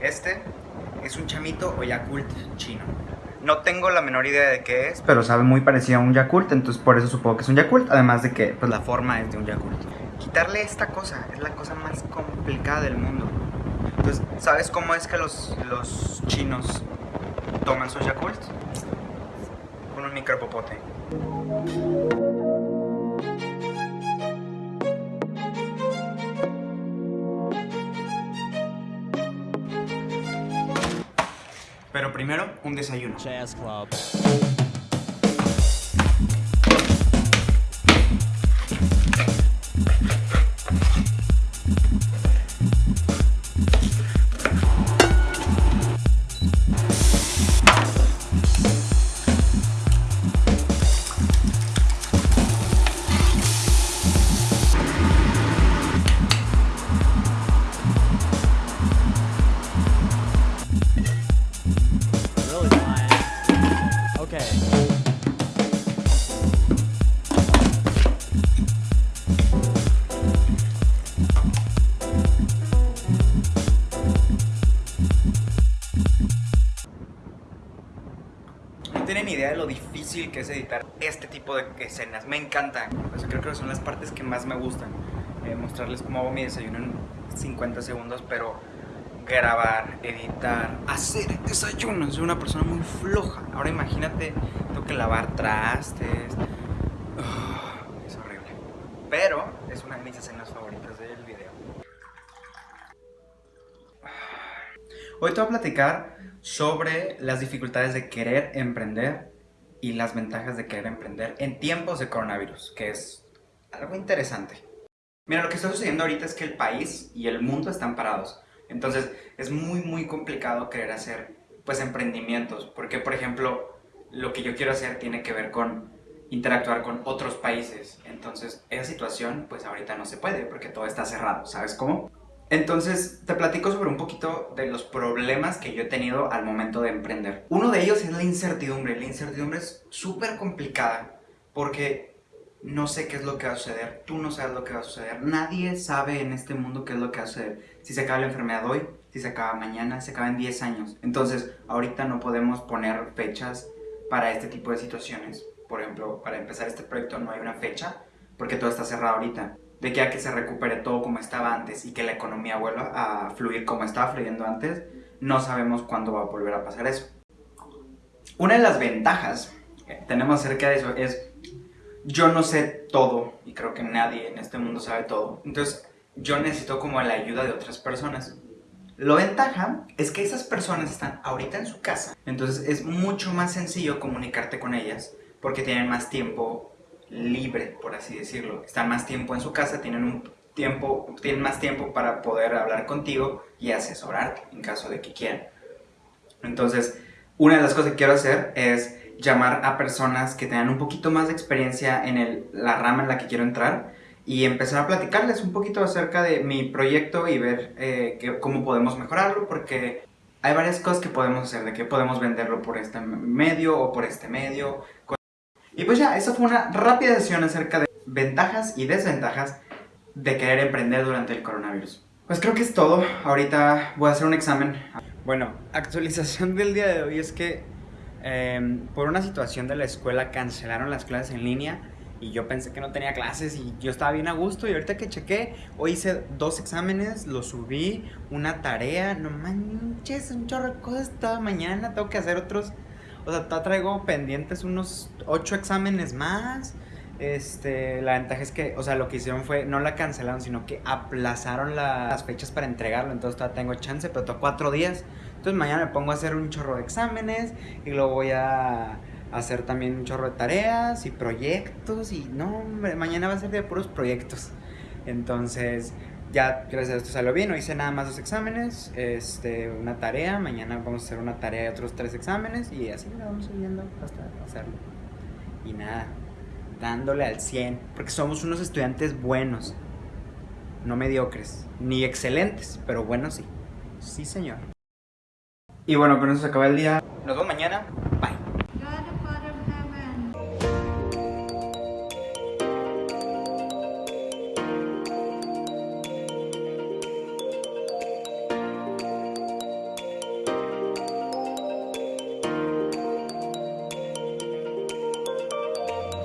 Este es un chamito o Yakult chino. No tengo la menor idea de qué es, pero sabe muy parecido a un Yakult, entonces por eso supongo que es un Yakult, además de que pues la forma es de un Yakult. Quitarle esta cosa es la cosa más complicada del mundo. Entonces, ¿sabes cómo es que los, los chinos toman sus Yakult? Con un micropopote. Pero primero, un desayuno. Idea de lo difícil que es editar este tipo de escenas. Me encantan. Creo que son las partes que más me gustan. Eh, mostrarles cómo hago mi desayuno en 50 segundos, pero grabar, editar, hacer desayuno. Soy una persona muy floja. Ahora imagínate, tengo que lavar trastes. Ah, es horrible. Pero es una de mis escenas favoritas del video. Hoy te voy a platicar sobre las dificultades de querer emprender y las ventajas de querer emprender en tiempos de coronavirus, que es algo interesante. Mira, lo que está sucediendo ahorita es que el país y el mundo están parados. Entonces, es muy, muy complicado querer hacer, pues, emprendimientos. Porque, por ejemplo, lo que yo quiero hacer tiene que ver con interactuar con otros países. Entonces, esa situación, pues, ahorita no se puede porque todo está cerrado. ¿Sabes cómo? Entonces, te platico sobre un poquito de los problemas que yo he tenido al momento de emprender. Uno de ellos es la incertidumbre. La incertidumbre es súper complicada porque no sé qué es lo que va a suceder, tú no sabes lo que va a suceder, nadie sabe en este mundo qué es lo que va a suceder. Si se acaba la enfermedad hoy, si se acaba mañana, se acaba en 10 años. Entonces, ahorita no podemos poner fechas para este tipo de situaciones. Por ejemplo, para empezar este proyecto no hay una fecha porque todo está cerrado ahorita de que a que se recupere todo como estaba antes y que la economía vuelva a fluir como estaba fluyendo antes, no sabemos cuándo va a volver a pasar eso. Una de las ventajas que tenemos acerca de eso es, yo no sé todo, y creo que nadie en este mundo sabe todo, entonces yo necesito como la ayuda de otras personas. Lo ventaja es que esas personas están ahorita en su casa, entonces es mucho más sencillo comunicarte con ellas porque tienen más tiempo libre, por así decirlo. Están más tiempo en su casa, tienen un tiempo, tienen más tiempo para poder hablar contigo y asesorarte en caso de que quieran. Entonces, una de las cosas que quiero hacer es llamar a personas que tengan un poquito más de experiencia en el, la rama en la que quiero entrar y empezar a platicarles un poquito acerca de mi proyecto y ver eh, cómo podemos mejorarlo porque hay varias cosas que podemos hacer, de que podemos venderlo por este medio o por este medio, y pues ya, esa fue una rápida sesión acerca de ventajas y desventajas de querer emprender durante el coronavirus. Pues creo que es todo. Ahorita voy a hacer un examen. Bueno, actualización del día de hoy es que eh, por una situación de la escuela cancelaron las clases en línea y yo pensé que no tenía clases y yo estaba bien a gusto y ahorita que chequé, hoy hice dos exámenes, los subí, una tarea, no manches, un chorro de cosas toda mañana, tengo que hacer otros o sea, traigo pendientes unos ocho exámenes más. Este, la ventaja es que, o sea, lo que hicieron fue, no la cancelaron, sino que aplazaron las fechas para entregarlo. Entonces todavía tengo chance, pero tengo cuatro días. Entonces mañana me pongo a hacer un chorro de exámenes y luego voy a hacer también un chorro de tareas y proyectos. Y no, hombre, mañana va a ser de puros proyectos. Entonces, ya gracias a esto salió bien, hoy hice nada más dos exámenes, este, una tarea, mañana vamos a hacer una tarea y otros tres exámenes y así la vamos subiendo hasta hacerlo. Y nada, dándole al 100, porque somos unos estudiantes buenos, no mediocres, ni excelentes, pero buenos sí. Sí, señor. Y bueno, con eso se acaba el día. Nos vemos mañana.